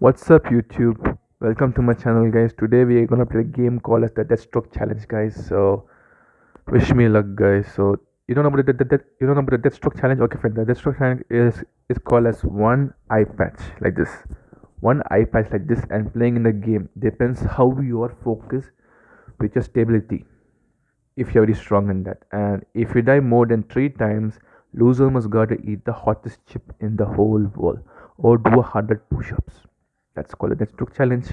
What's up YouTube? Welcome to my channel guys. Today we are gonna play a game called as the Deathstroke Challenge guys. So wish me luck guys. So you don't know about the, the, the you don't know about the Deathstroke Challenge? Okay friend, the Deathstroke Challenge is is called as one eye patch like this. One eye patch like this and playing in the game depends how you are focused with your stability. If you're very strong in that. And if you die more than three times, loser must gotta eat the hottest chip in the whole world or do a hundred push-ups that's called the Deathstroke challenge.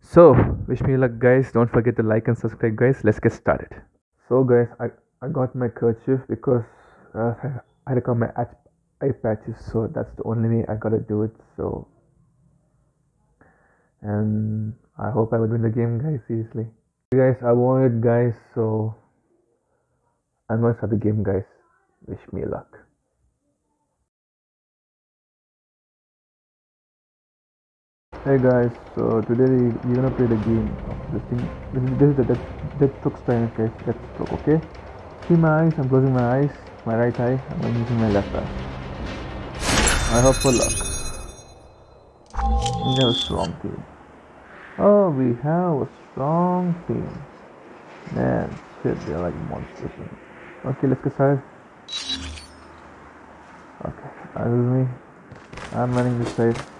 So wish me luck guys. Don't forget to like and subscribe guys. Let's get started. So guys i i got my kerchief because uh, i had to come my eye patches so that's the only way i gotta do it so. And i hope i would win the game guys seriously. Guys i won it guys so. I'm gonna start the game guys. Wish me luck Hey guys, so today we're gonna play the game of this thing. This is, this is the death, Deathstroke style, guys. Deathstroke, okay? See my eyes, I'm closing my eyes, my right eye, I'm using my left eye. I hope for luck. We have a strong team. Oh, we have a strong team. Man, shit, they're like monsters. Okay, let's get started. Okay, that is me. I'm running this side.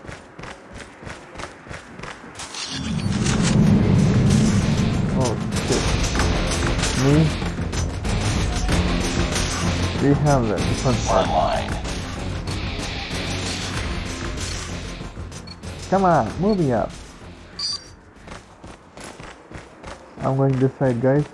Me. We have that different part. Come on, move me up. I'm going this side, guys.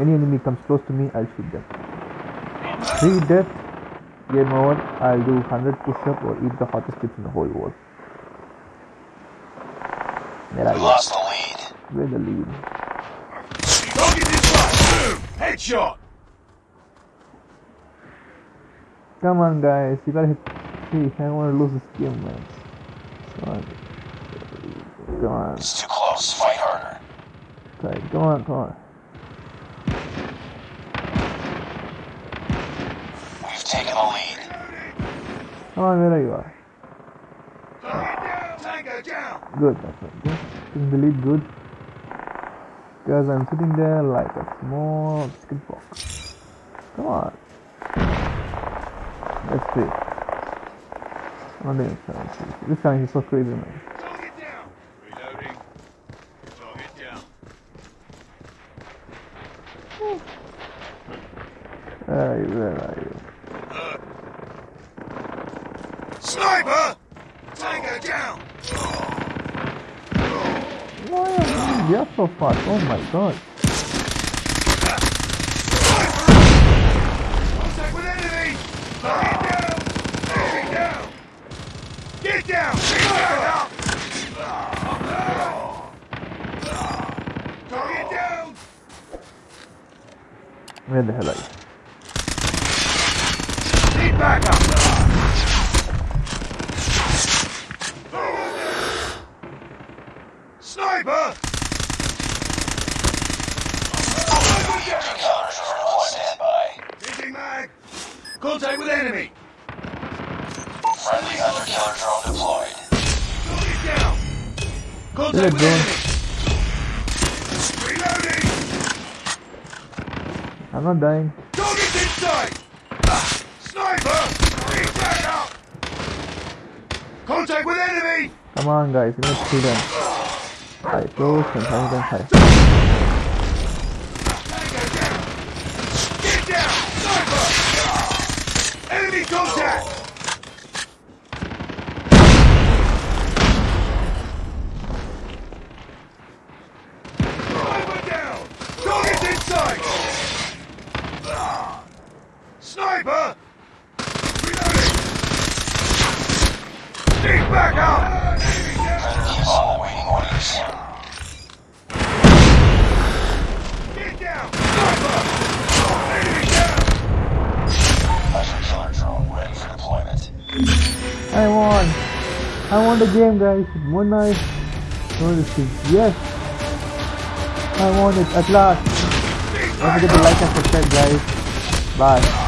Any enemy comes close to me, I'll shoot them. Three death Game over, I'll do 100 push-up or eat the hottest chips in the whole world. There I lost the lead. Where's the lead? Target this way! Headshot! Come on guys, you gotta hit three. I don't wanna lose this game man. Come on. Come on. It's too close, fight harder. Okay, come on, come on. Taken the lead. Oh, there you are. Good, that's right. Good. Taking the lead, good. Because I'm sitting there like a small chicken box. Come on. Let's see. Oh, this This time he's so crazy, man. Where are you? Where are you? Sniper! Tango down! Why are you so fast? Oh my god. Contact with enemy! Target down! down! Get down! Down! Where the hell are you? Need backup! Sniper! mag! Contact with enemy! Friendly hunter killer drone deployed. Target down! Contact with enemy! Reloading! I'm not dying. Target's inside! Sniper! Reach back up! Contact with enemy! Come on guys, you need to see them. I close and hang them high. Get down! Sniper! Enemy contact! Sniper down! Target inside! Sniper! Reloading! Keep back awaiting orders. Get down! Sniper! Down! Drone ready for deployment. I won! I won the game guys. One night. No, yes. I won it at last. Don't forget to like and subscribe guys. Bye.